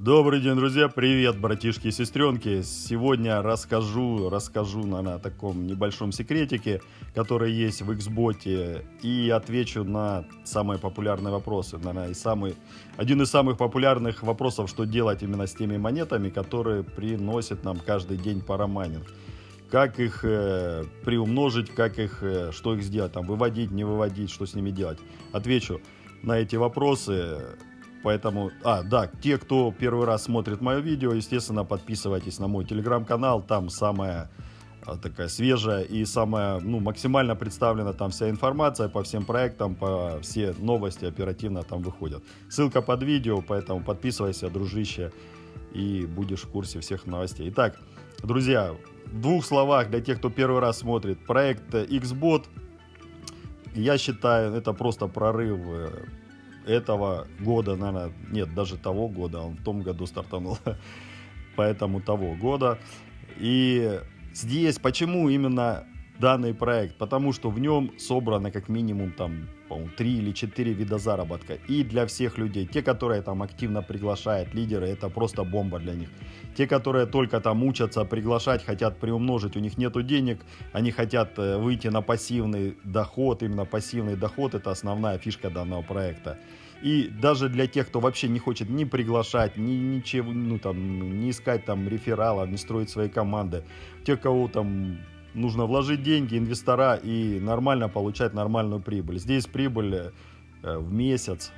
Добрый день, друзья! Привет, братишки и сестренки! Сегодня расскажу, расскажу, наверное, о таком небольшом секретике, который есть в Xbot, и отвечу на самые популярные вопросы. Наверное, и самый, один из самых популярных вопросов, что делать именно с теми монетами, которые приносят нам каждый день парамайнинг. Как их э, приумножить, как их, э, что их сделать, там, выводить, не выводить, что с ними делать. Отвечу на эти вопросы Поэтому, а, да, те, кто первый раз смотрит мое видео, естественно, подписывайтесь на мой телеграм-канал, там самая а, такая свежая и самая, ну, максимально представлена там вся информация по всем проектам, по все новости оперативно там выходят. Ссылка под видео, поэтому подписывайся, дружище, и будешь в курсе всех новостей. Итак, друзья, в двух словах для тех, кто первый раз смотрит, проект XBot, я считаю, это просто прорыв э, этого года, наверное, нет, даже того года, он в том году стартанул, поэтому того года. И здесь, почему именно данный проект? Потому что в нем собрано как минимум там, по-моему, 3 или 4 вида заработка. И для всех людей. Те, которые там активно приглашают лидеры, это просто бомба для них. Те, которые только там учатся приглашать, хотят приумножить, у них нету денег, они хотят э, выйти на пассивный доход, именно пассивный доход, это основная фишка данного проекта. И даже для тех, кто вообще не хочет ни приглашать, ни ничего, ну там, не искать там рефералов, не строить свои команды, те, кого там нужно вложить деньги, инвестора и нормально получать нормальную прибыль. Здесь прибыль э, в месяц,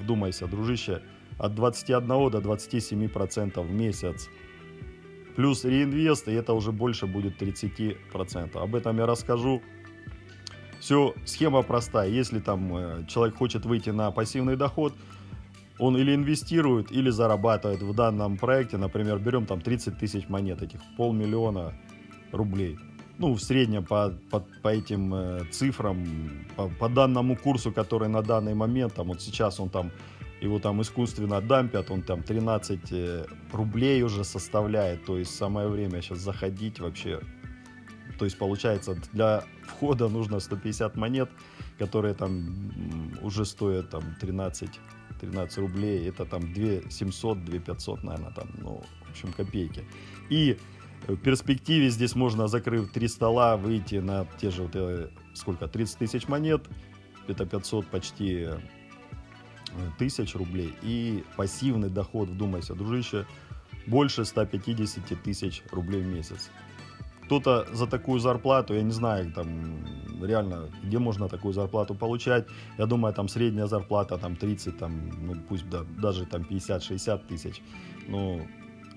вдумайся, дружище, от 21 до 27 процентов в месяц. Плюс реинвест, и это уже больше будет 30 процентов. Об этом я расскажу. Все, схема простая. Если там э, человек хочет выйти на пассивный доход, он или инвестирует, или зарабатывает в данном проекте. Например, берем там 30 тысяч монет, этих полмиллиона рублей ну, в среднем по, по, по этим э, цифрам, по, по данному курсу, который на данный момент, там вот сейчас он там, его там искусственно дампят, он там 13 э, рублей уже составляет, то есть самое время сейчас заходить вообще. То есть получается для входа нужно 150 монет, которые там уже стоят там 13 13 рублей, это там 2 700, 2 500, наверное, там, ну, в общем, копейки. И в перспективе здесь можно, закрыв три стола, выйти на те же, вот, э, сколько, 30 тысяч монет, это 500 почти э, тысяч рублей. И пассивный доход, вдумайся, дружище, больше 150 тысяч рублей в месяц. Кто-то за такую зарплату, я не знаю, там реально, где можно такую зарплату получать. Я думаю, там средняя зарплата там 30, там, ну пусть да, даже там 50-60 тысяч. Ну,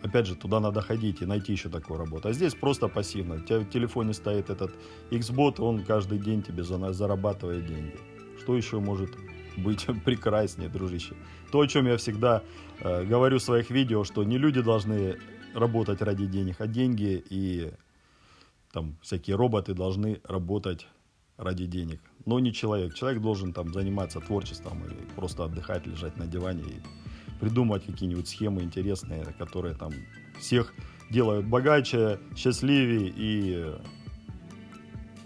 опять же, туда надо ходить и найти еще такую работу. А здесь просто пассивно. У тебя в телефоне стоит этот Xbot, он каждый день тебе зарабатывает деньги. Что еще может быть прекраснее, дружище? То, о чем я всегда э, говорю в своих видео, что не люди должны работать ради денег, а деньги и там всякие роботы должны работать ради денег. Но не человек. Человек должен там заниматься творчеством или просто отдыхать, лежать на диване и придумать какие-нибудь схемы интересные, которые там всех делают богаче, счастливее и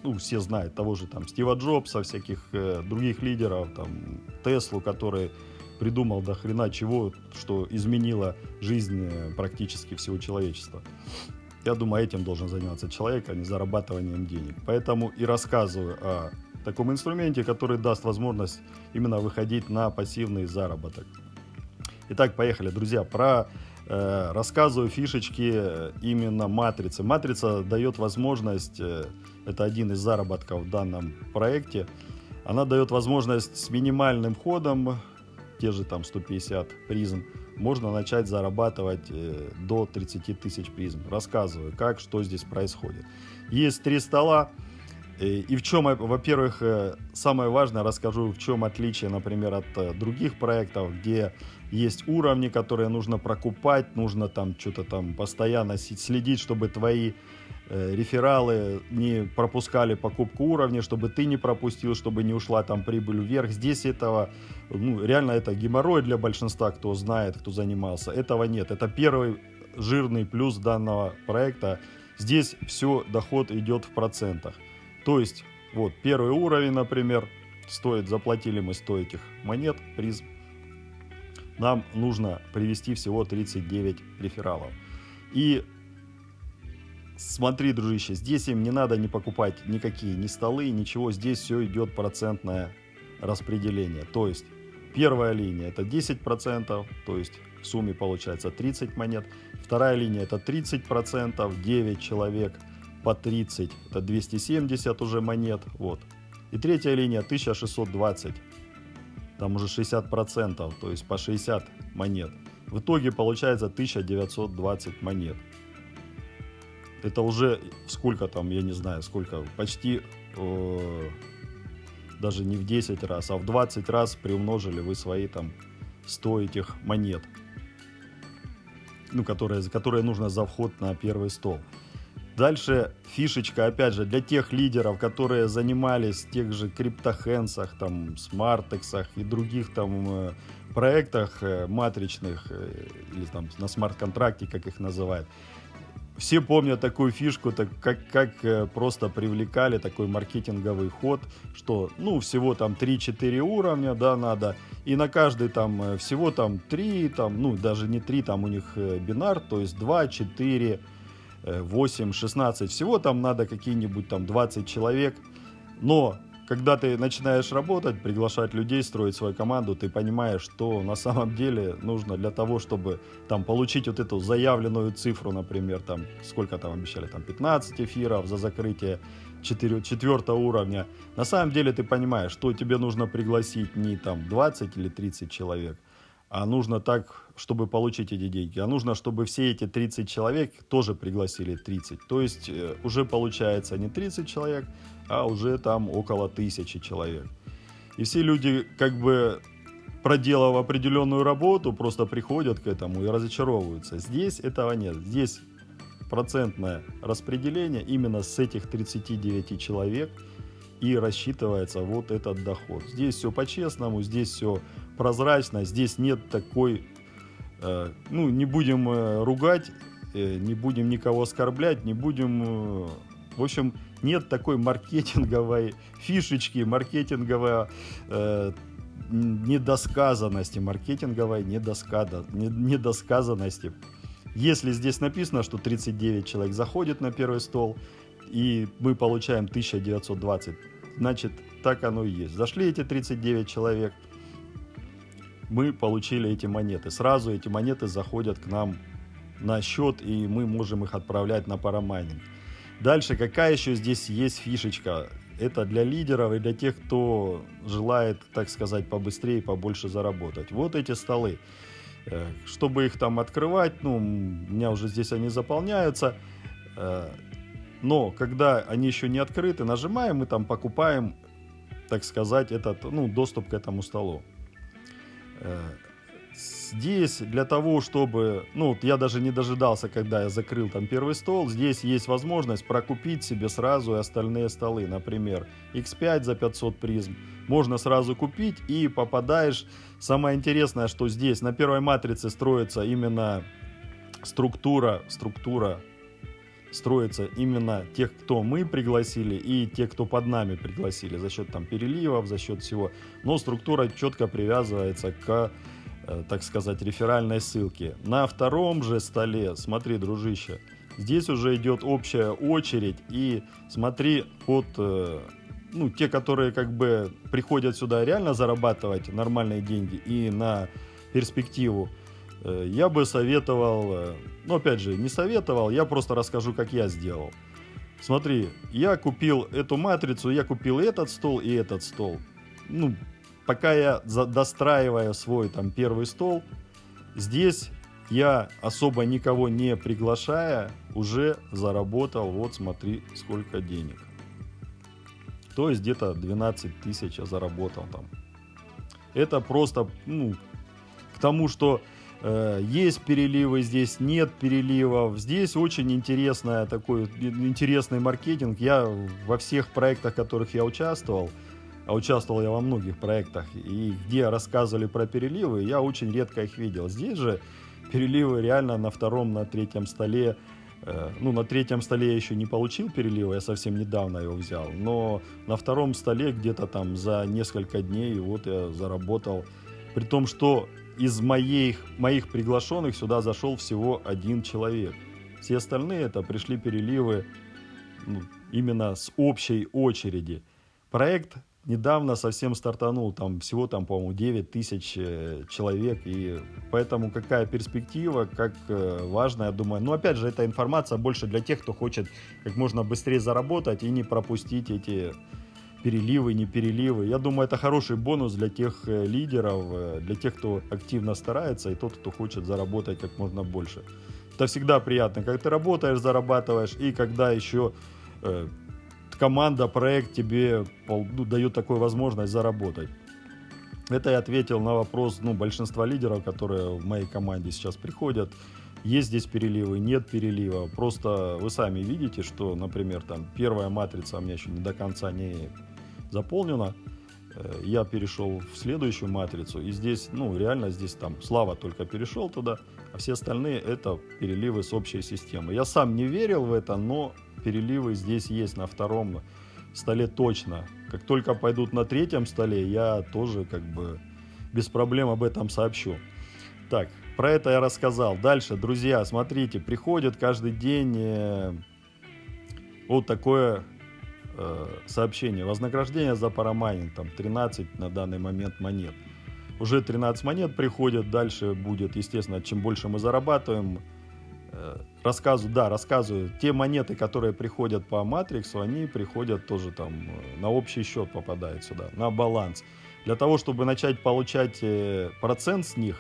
ну, все знают того же там Стива Джобса, всяких э, других лидеров, там Теслу, который придумал до хрена чего, что изменило жизнь э, практически всего человечества. Я думаю, этим должен заниматься человек, а не зарабатыванием денег. Поэтому и рассказываю о таком инструменте, который даст возможность именно выходить на пассивный заработок. Итак, поехали, друзья. Про э, рассказываю фишечки э, именно матрицы. Матрица дает возможность, э, это один из заработков в данном проекте, она дает возможность с минимальным ходом, те же там 150 призм, можно начать зарабатывать э, до 30 тысяч призм. Рассказываю, как, что здесь происходит. Есть три стола. Э, и в чем, во-первых, э, самое важное, расскажу, в чем отличие, например, от э, других проектов, где есть уровни, которые нужно прокупать, нужно там что-то там постоянно следить, чтобы твои э, рефералы не пропускали покупку уровня, чтобы ты не пропустил, чтобы не ушла там прибыль вверх. Здесь этого, ну, реально это геморрой для большинства, кто знает, кто занимался. Этого нет. Это первый жирный плюс данного проекта. Здесь все, доход идет в процентах. То есть, вот, первый уровень, например, стоит, заплатили мы 100 этих монет, приз нам нужно привести всего 39 рефералов. И смотри, дружище, здесь им не надо не покупать никакие ни столы, ничего. Здесь все идет процентное распределение. То есть первая линия это 10%, то есть в сумме получается 30 монет. Вторая линия это 30%, 9 человек по 30, это 270 уже монет. Вот. И третья линия 1620, там уже 60%, то есть по 60 монет. В итоге получается 1920 монет. Это уже сколько там, я не знаю, сколько, почти э, даже не в 10 раз, а в 20 раз приумножили вы свои там 100 этих монет, ну, которые, которые нужно за вход на первый стол. Дальше фишечка, опять же, для тех лидеров, которые занимались тех же криптохенсах, там, смартексах и других там э, проектах э, матричных, э, или там на смарт-контракте, как их называют. Все помнят такую фишку, так как, как просто привлекали такой маркетинговый ход, что, ну, всего там 3-4 уровня, да, надо, и на каждый там всего там 3, там, ну, даже не 3, там у них бинар, то есть 2, 4, 8, 16, всего там надо какие-нибудь там 20 человек, но когда ты начинаешь работать, приглашать людей, строить свою команду, ты понимаешь, что на самом деле нужно для того, чтобы там получить вот эту заявленную цифру, например, там сколько там обещали, там 15 эфиров за закрытие 4, 4 уровня. На самом деле ты понимаешь, что тебе нужно пригласить не там 20 или 30 человек, а нужно так, чтобы получить эти деньги. А нужно, чтобы все эти 30 человек тоже пригласили 30. То есть э, уже получается не 30 человек, а уже там около тысячи человек. И все люди, как бы проделав определенную работу, просто приходят к этому и разочаровываются. Здесь этого нет. Здесь процентное распределение именно с этих 39 человек и рассчитывается вот этот доход. Здесь все по-честному, здесь все прозрачно, здесь нет такой, э, ну, не будем э, ругать, э, не будем никого оскорблять, не будем, э, в общем, нет такой маркетинговой фишечки, маркетинговой э, недосказанности, маркетинговой недоскада, недосказанности. Если здесь написано, что 39 человек заходит на первый стол, и мы получаем 1920, значит, так оно и есть. Зашли эти 39 человек – мы получили эти монеты. Сразу эти монеты заходят к нам на счет, и мы можем их отправлять на парамайнинг. Дальше, какая еще здесь есть фишечка? Это для лидеров и для тех, кто желает, так сказать, побыстрее, побольше заработать. Вот эти столы. Э, чтобы их там открывать, ну, у меня уже здесь они заполняются. Э, но когда они еще не открыты, нажимаем, мы там покупаем, так сказать, этот, ну, доступ к этому столу. Здесь для того, чтобы, ну, я даже не дожидался, когда я закрыл там первый стол, здесь есть возможность прокупить себе сразу и остальные столы, например, X5 за 500 призм, можно сразу купить и попадаешь, самое интересное, что здесь на первой матрице строится именно структура, структура строится именно тех, кто мы пригласили и те, кто под нами пригласили за счет там переливов, за счет всего. Но структура четко привязывается к, э, так сказать, реферальной ссылке. На втором же столе, смотри, дружище, здесь уже идет общая очередь и смотри под э, ну, те, которые как бы приходят сюда реально зарабатывать нормальные деньги и на перспективу, я бы советовал, э, ну опять же, не советовал, я просто расскажу, как я сделал. Смотри, я купил эту матрицу, я купил этот стол и этот стол. Ну, пока я достраиваю свой там первый стол, здесь я особо никого не приглашая, уже заработал, вот смотри, сколько денег. То есть где-то 12 тысяч я заработал там. Это просто, ну, к тому, что Э, есть переливы здесь, нет переливов. Здесь очень интересная такой, интересный маркетинг. Я во всех проектах, в которых я участвовал, а участвовал я во многих проектах, и где рассказывали про переливы, я очень редко их видел. Здесь же переливы реально на втором, на третьем столе. Э, ну, на третьем столе я еще не получил перелива, я совсем недавно его взял. Но на втором столе где-то там за несколько дней вот я заработал. При том, что из моих, моих приглашенных сюда зашел всего один человек. Все остальные это пришли переливы ну, именно с общей очереди. Проект недавно совсем стартанул, там всего там, по-моему, 9 тысяч э, человек, и поэтому какая перспектива, как э, важно, я думаю. Но опять же, эта информация больше для тех, кто хочет как можно быстрее заработать и не пропустить эти переливы, не переливы. Я думаю, это хороший бонус для тех э, лидеров, для тех, кто активно старается, и тот, кто хочет заработать как можно больше. Это всегда приятно, когда ты работаешь, зарабатываешь, и когда еще э, команда, проект тебе ну, дают такую возможность заработать. Это я ответил на вопрос ну, большинства лидеров, которые в моей команде сейчас приходят. Есть здесь переливы, нет перелива. Просто вы сами видите, что, например, там первая матрица у меня еще не до конца не заполнена. Э, я перешел в следующую матрицу, и здесь, ну, реально здесь там Слава только перешел туда, а все остальные это переливы с общей системы. Я сам не верил в это, но переливы здесь есть на втором столе точно. Как только пойдут на третьем столе, я тоже как бы без проблем об этом сообщу. Так, про это я рассказал. Дальше, друзья, смотрите, приходит каждый день э, вот такое сообщение. Вознаграждение за парамайнинг, там 13 на данный момент монет. Уже 13 монет приходят, дальше будет, естественно, чем больше мы зарабатываем, Э, рассказываю, да, рассказываю, те монеты, которые приходят по матриксу, они приходят тоже там э, на общий счет попадают сюда, на баланс. Для того, чтобы начать получать э, процент с них,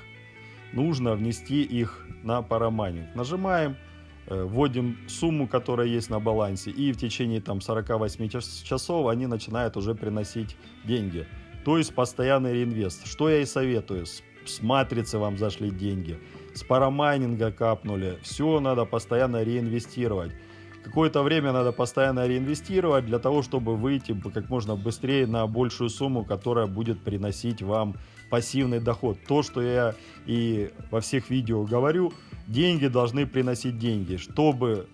нужно внести их на парамайнинг. Нажимаем, вводим сумму, которая есть на балансе, и в течение там 48 часов они начинают уже приносить деньги. То есть постоянный реинвест. Что я и советую. С, с матрицы вам зашли деньги с парамайнинга капнули. Все надо постоянно реинвестировать. Какое-то время надо постоянно реинвестировать для того, чтобы выйти как можно быстрее на большую сумму, которая будет приносить вам пассивный доход. То, что я и во всех видео говорю, деньги должны приносить деньги. Чтобы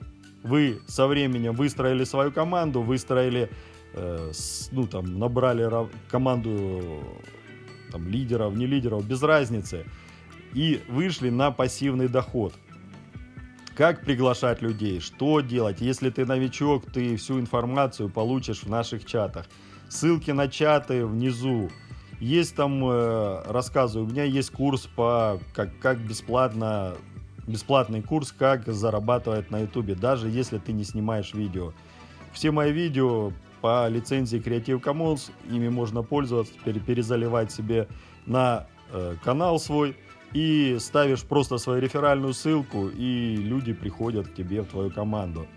вы со временем выстроили свою команду, выстроили, э, ну там, набрали команду там, лидеров, не лидеров, без разницы – и вышли на пассивный доход. Как приглашать людей, что делать, если ты новичок, ты всю информацию получишь в наших чатах. Ссылки на чаты внизу. Есть там, э, рассказываю, у меня есть курс по, как, как бесплатно, бесплатный курс, как зарабатывать на ютубе, даже если ты не снимаешь видео. Все мои видео по лицензии Creative Commons, ими можно пользоваться, перезаливать себе на э, канал свой и ставишь просто свою реферальную ссылку, и люди приходят к тебе в твою команду.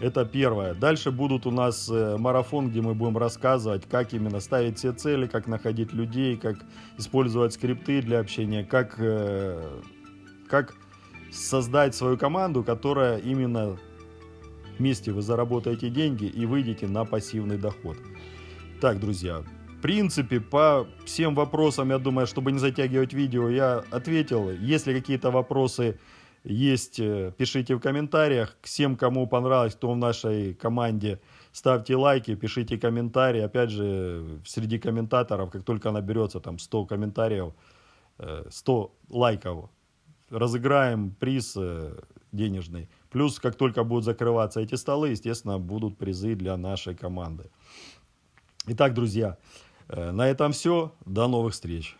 Это первое. Дальше будут у нас э, марафон, где мы будем рассказывать, как именно ставить все цели, как находить людей, как использовать скрипты для общения, как, э, как создать свою команду, которая именно вместе вы заработаете деньги и выйдете на пассивный доход. Так, друзья, принципе, по всем вопросам, я думаю, чтобы не затягивать видео, я ответил. Если какие-то вопросы есть, э, пишите в комментариях. Всем, кому понравилось, кто в нашей команде, ставьте лайки, пишите комментарии. Опять же, среди комментаторов, как только наберется там 100 комментариев, 100 э, лайков, разыграем приз э, денежный. Плюс, как только будут закрываться эти столы, естественно, будут призы для нашей команды. Итак, друзья, Э, на этом все. До новых встреч.